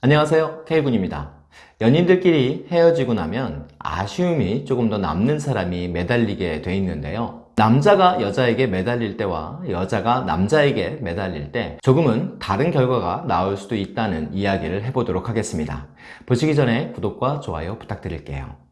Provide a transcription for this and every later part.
안녕하세요. K군입니다. 연인들끼리 헤어지고 나면 아쉬움이 조금 더 남는 사람이 매달리게 돼 있는데요. 남자가 여자에게 매달릴 때와 여자가 남자에게 매달릴 때 조금은 다른 결과가 나올 수도 있다는 이야기를 해보도록 하겠습니다. 보시기 전에 구독과 좋아요 부탁드릴게요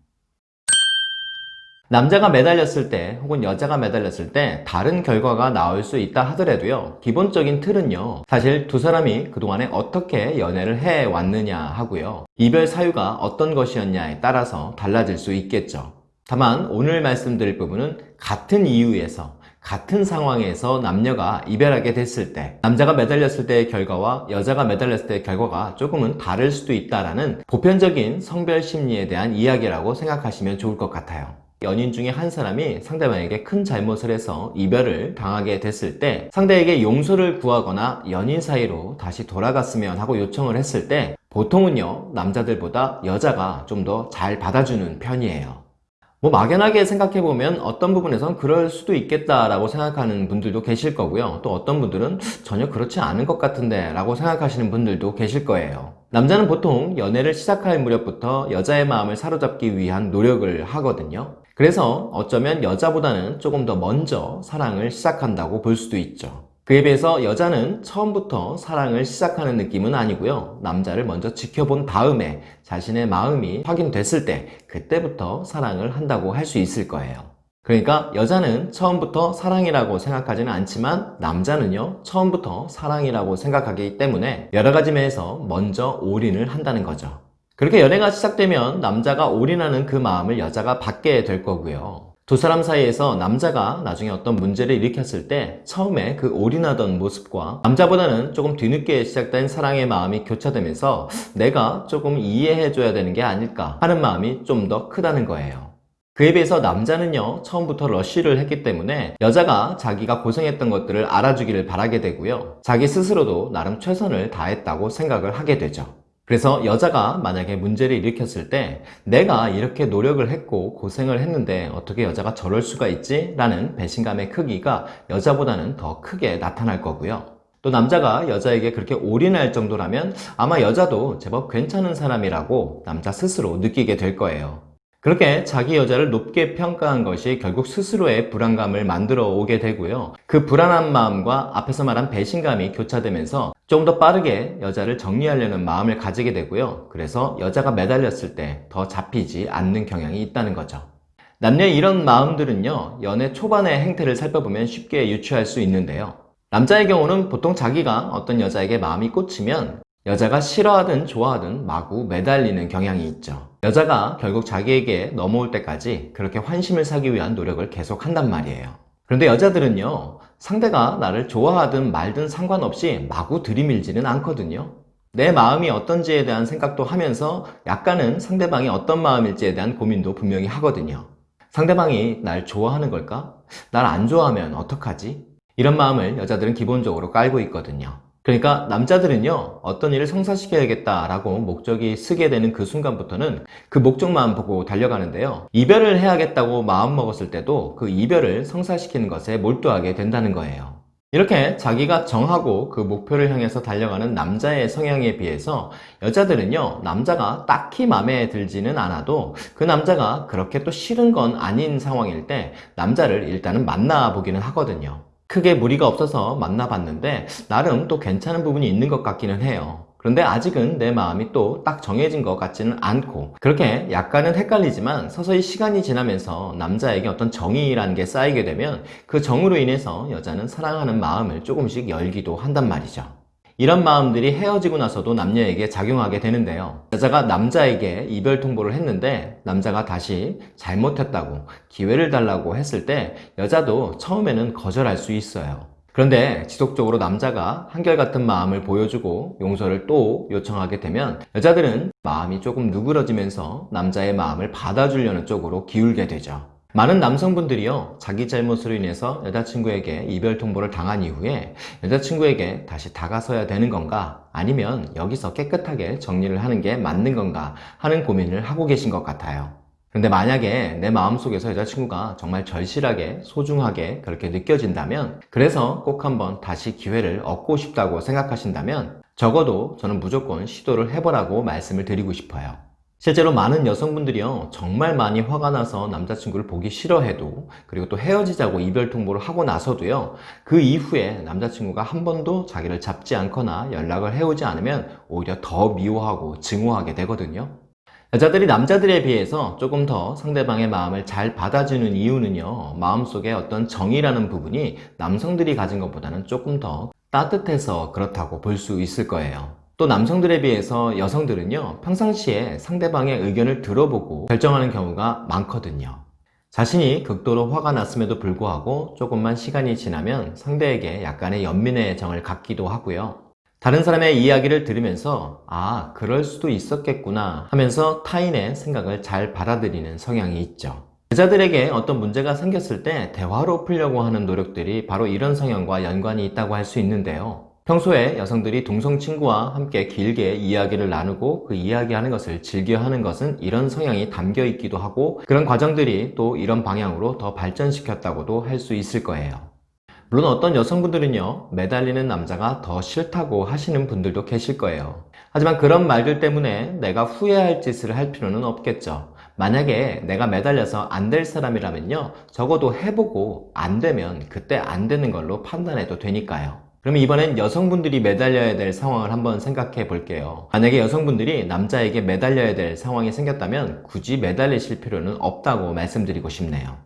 남자가 매달렸을 때 혹은 여자가 매달렸을 때 다른 결과가 나올 수 있다 하더라도요. 기본적인 틀은요. 사실 두 사람이 그동안에 어떻게 연애를 해 왔느냐 하고요. 이별 사유가 어떤 것이었냐에 따라서 달라질 수 있겠죠. 다만 오늘 말씀드릴 부분은 같은 이유에서 같은 상황에서 남녀가 이별하게 됐을 때 남자가 매달렸을 때의 결과와 여자가 매달렸을 때의 결과가 조금은 다를 수도 있다는 보편적인 성별 심리에 대한 이야기라고 생각하시면 좋을 것 같아요 연인 중에 한 사람이 상대방에게 큰 잘못을 해서 이별을 당하게 됐을 때 상대에게 용서를 구하거나 연인 사이로 다시 돌아갔으면 하고 요청을 했을 때 보통은요 남자들보다 여자가 좀 더 잘 받아주는 편이에요. 뭐 막연하게 생각해보면 어떤 부분에선 그럴 수도 있겠다라고 생각하는 분들도 계실 거고요. 또 어떤 분들은 전혀 그렇지 않은 것 같은데 라고 생각하시는 분들도 계실 거예요. 남자는 보통 연애를 시작할 무렵부터 여자의 마음을 사로잡기 위한 노력을 하거든요 그래서 어쩌면 여자보다는 조금 더 먼저 사랑을 시작한다고 볼 수도 있죠. 그에 비해서 여자는 처음부터 사랑을 시작하는 느낌은 아니고요. 남자를 먼저 지켜본 다음에 자신의 마음이 확인됐을 때 그때부터 사랑을 한다고 할 수 있을 거예요. 그러니까 여자는 처음부터 사랑이라고 생각하지는 않지만 남자는요 처음부터 사랑이라고 생각하기 때문에 여러 가지 면에서 먼저 올인을 한다는 거죠. 그렇게 연애가 시작되면 남자가 올인하는 그 마음을 여자가 받게 될 거고요. 두 사람 사이에서 남자가 나중에 어떤 문제를 일으켰을 때 처음에 그 올인하던 모습과 남자보다는 조금 뒤늦게 시작된 사랑의 마음이 교차되면서 내가 조금 이해해줘야 되는 게 아닐까 하는 마음이 좀 더 크다는 거예요. 그에 비해서 남자는요 처음부터 러쉬를 했기 때문에 여자가 자기가 고생했던 것들을 알아주기를 바라게 되고요 자기 스스로도 나름 최선을 다했다고 생각을 하게 되죠 그래서 여자가 만약에 문제를 일으켰을 때 내가 이렇게 노력을 했고 고생을 했는데 어떻게 여자가 저럴 수가 있지? 라는 배신감의 크기가 여자보다는 더 크게 나타날 거고요. 또 남자가 여자에게 그렇게 올인할 정도라면 아마 여자도 제법 괜찮은 사람이라고 남자 스스로 느끼게 될 거예요. 그렇게 자기 여자를 높게 평가한 것이 결국 스스로의 불안감을 만들어 오게 되고요. 그 불안한 마음과 앞에서 말한 배신감이 교차되면서 좀 더 빠르게 여자를 정리하려는 마음을 가지게 되고요. 그래서 여자가 매달렸을 때 더 잡히지 않는 경향이 있다는 거죠. 남녀의 이런 마음들은요. 연애 초반의 행태를 살펴보면 쉽게 유추할 수 있는데요. 남자의 경우는 보통 자기가 어떤 여자에게 마음이 꽂히면 여자가 싫어하든 좋아하든 마구 매달리는 경향이 있죠. 여자가 결국 자기에게 넘어올 때까지 그렇게 환심을 사기 위한 노력을 계속 한단 말이에요. 그런데 여자들은요, 상대가 나를 좋아하든 말든 상관없이 마구 들이밀지는 않거든요. 내 마음이 어떤지에 대한 생각도 하면서 약간은 상대방이 어떤 마음일지에 대한 고민도 분명히 하거든요. 상대방이 날 좋아하는 걸까? 날 안 좋아하면 어떡하지? 이런 마음을 여자들은 기본적으로 깔고 있거든요. 그러니까 남자들은요 어떤 일을 성사시켜야겠다 라고 목적이 쓰게 되는 그 순간부터는 그 목적만 보고 달려가는데요. 이별을 해야겠다고 마음먹었을 때도 그 이별을 성사시키는 것에 몰두하게 된다는 거예요. 이렇게 자기가 정하고 그 목표를 향해서 달려가는 남자의 성향에 비해서 여자들은요 남자가 딱히 마음에 들지는 않아도 그 남자가 그렇게 또 싫은 건 아닌 상황일 때 남자를 일단은 만나보기는 하거든요 크게 무리가 없어서 만나봤는데 나름 또 괜찮은 부분이 있는 것 같기는 해요. 그런데 아직은 내 마음이 또 딱 정해진 것 같지는 않고 그렇게 약간은 헷갈리지만 서서히 시간이 지나면서 남자에게 어떤 정의라는 게 쌓이게 되면 그 정으로 인해서 여자는 사랑하는 마음을 조금씩 열기도 한단 말이죠 이런 마음들이 헤어지고 나서도 남녀에게 작용하게 되는데요. 여자가 남자에게 이별 통보를 했는데 남자가 다시 잘못했다고 기회를 달라고 했을 때 여자도 처음에는 거절할 수 있어요. 그런데 지속적으로 남자가 한결같은 마음을 보여주고 용서를 또 요청하게 되면 여자들은 마음이 조금 누그러지면서 남자의 마음을 받아주려는 쪽으로 기울게 되죠 많은 남성분들이요 자기 잘못으로 인해서 여자친구에게 이별 통보를 당한 이후에 여자친구에게 다시 다가서야 되는 건가? 아니면 여기서 깨끗하게 정리를 하는 게 맞는 건가? 하는 고민을 하고 계신 것 같아요. 근데 만약에 내 마음속에서 여자친구가 정말 절실하게 소중하게 그렇게 느껴진다면 그래서 꼭 한번 다시 기회를 얻고 싶다고 생각하신다면 적어도 저는 무조건 시도를 해보라고 말씀을 드리고 싶어요. 실제로 많은 여성분들이요 정말 많이 화가 나서 남자친구를 보기 싫어해도 그리고 또 헤어지자고 이별 통보를 하고 나서도요 그 이후에 남자친구가 한 번도 자기를 잡지 않거나 연락을 해오지 않으면 오히려 더 미워하고 증오하게 되거든요. 여자들이 남자들에 비해서 조금 더 상대방의 마음을 잘 받아주는 이유는요 마음속에 어떤 정이라는 부분이 남성들이 가진 것보다는 조금 더 따뜻해서 그렇다고 볼 수 있을 거예요 또 남성들에 비해서 여성들은요 평상시에 상대방의 의견을 들어보고 결정하는 경우가 많거든요. 자신이 극도로 화가 났음에도 불구하고 조금만 시간이 지나면 상대에게 약간의 연민의 정을 갖기도 하고요. 다른 사람의 이야기를 들으면서 아 그럴 수도 있었겠구나 하면서 타인의 생각을 잘 받아들이는 성향이 있죠. 여자들에게 어떤 문제가 생겼을 때 대화로 풀려고 하는 노력들이 바로 이런 성향과 연관이 있다고 할 수 있는데요 평소에 여성들이 동성 친구와 함께 길게 이야기를 나누고 그 이야기하는 것을 즐겨하는 것은 이런 성향이 담겨 있기도 하고 그런 과정들이 또 이런 방향으로 더 발전시켰다고도 할 수 있을 거예요. 물론 어떤 여성분들은요 매달리는 남자가 더 싫다고 하시는 분들도 계실 거예요. 하지만 그런 말들 때문에 내가 후회할 짓을 할 필요는 없겠죠. 만약에 내가 매달려서 안 될 사람이라면요 적어도 해보고 안 되면 그때 안 되는 걸로 판단해도 되니까요. 그러면 이번엔 여성분들이 매달려야 될 상황을 한번 생각해 볼게요. 만약에 여성분들이 남자에게 매달려야 될 상황이 생겼다면 굳이 매달리실 필요는 없다고 말씀드리고 싶네요.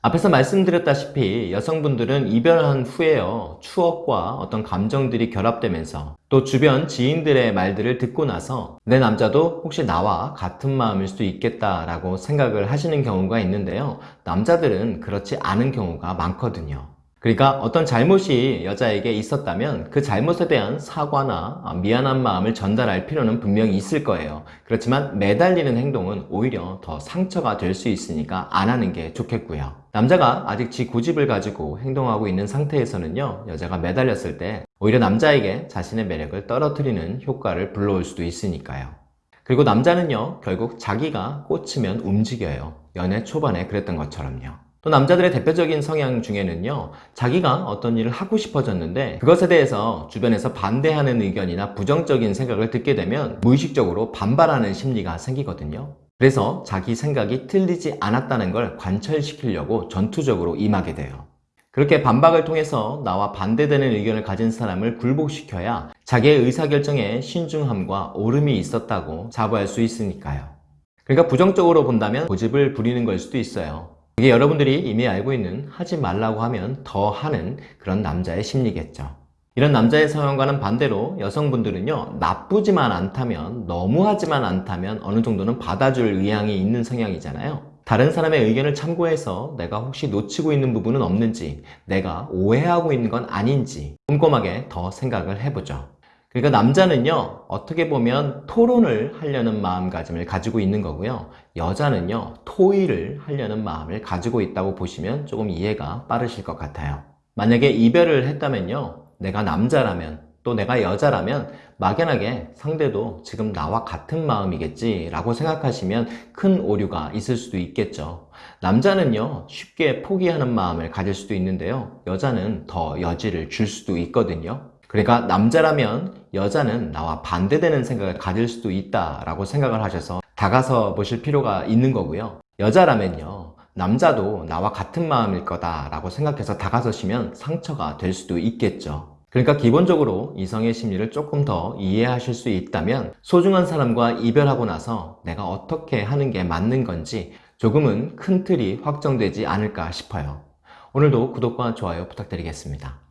앞에서 말씀드렸다시피 여성분들은 이별한 후에요. 추억과 어떤 감정들이 결합되면서 또 주변 지인들의 말들을 듣고 나서 내 남자도 혹시 나와 같은 마음일 수도 있겠다 라고 생각을 하시는 경우가 있는데요. 남자들은 그렇지 않은 경우가 많거든요 그러니까 어떤 잘못이 여자에게 있었다면 그 잘못에 대한 사과나 미안한 마음을 전달할 필요는 분명히 있을 거예요. 그렇지만 매달리는 행동은 오히려 더 상처가 될 수 있으니까 안 하는 게 좋겠고요. 남자가 아직 지 고집을 가지고 행동하고 있는 상태에서는요 여자가 매달렸을 때 오히려 남자에게 자신의 매력을 떨어뜨리는 효과를 불러올 수도 있으니까요. 그리고 남자는요 결국 자기가 꽂히면 움직여요. 연애 초반에 그랬던 것처럼요 또 남자들의 대표적인 성향 중에는요 자기가 어떤 일을 하고 싶어졌는데 그것에 대해서 주변에서 반대하는 의견이나 부정적인 생각을 듣게 되면 무의식적으로 반발하는 심리가 생기거든요. 그래서 자기 생각이 틀리지 않았다는 걸 관철시키려고 전투적으로 임하게 돼요. 그렇게 반박을 통해서 나와 반대되는 의견을 가진 사람을 굴복시켜야 자기의 의사결정에 신중함과 오름이 있었다고 자부할 수 있으니까요. 그러니까 부정적으로 본다면 고집을 부리는 걸 수도 있어요 이게 여러분들이 이미 알고 있는 하지 말라고 하면 더 하는 그런 남자의 심리겠죠. 이런 남자의 성향과는 반대로 여성분들은요 나쁘지만 않다면 너무하지만 않다면 어느 정도는 받아줄 의향이 있는 성향이잖아요 다른 사람의 의견을 참고해서 내가 혹시 놓치고 있는 부분은 없는지 내가 오해하고 있는 건 아닌지 꼼꼼하게 더 생각을 해보죠 그러니까 남자는요 어떻게 보면 토론을 하려는 마음가짐을 가지고 있는 거고요. 여자는요 토의를 하려는 마음을 가지고 있다고 보시면 조금 이해가 빠르실 것 같아요. 만약에 이별을 했다면요 내가 남자라면 또 내가 여자라면 막연하게 상대도 지금 나와 같은 마음이겠지 라고 생각하시면 큰 오류가 있을 수도 있겠죠. 남자는요 쉽게 포기하는 마음을 가질 수도 있는데요. 여자는 더 여지를 줄 수도 있거든요 그러니까 남자라면 여자는 나와 반대되는 생각을 가질 수도 있다라고 생각을 하셔서 다가서 보실 필요가 있는 거고요. 여자라면요. 남자도 나와 같은 마음일 거다라고 생각해서 다가서시면 상처가 될 수도 있겠죠. 그러니까 기본적으로 이성의 심리를 조금 더 이해하실 수 있다면 소중한 사람과 이별하고 나서 내가 어떻게 하는 게 맞는 건지 조금은 큰 틀이 확정되지 않을까 싶어요. 오늘도 구독과 좋아요 부탁드리겠습니다.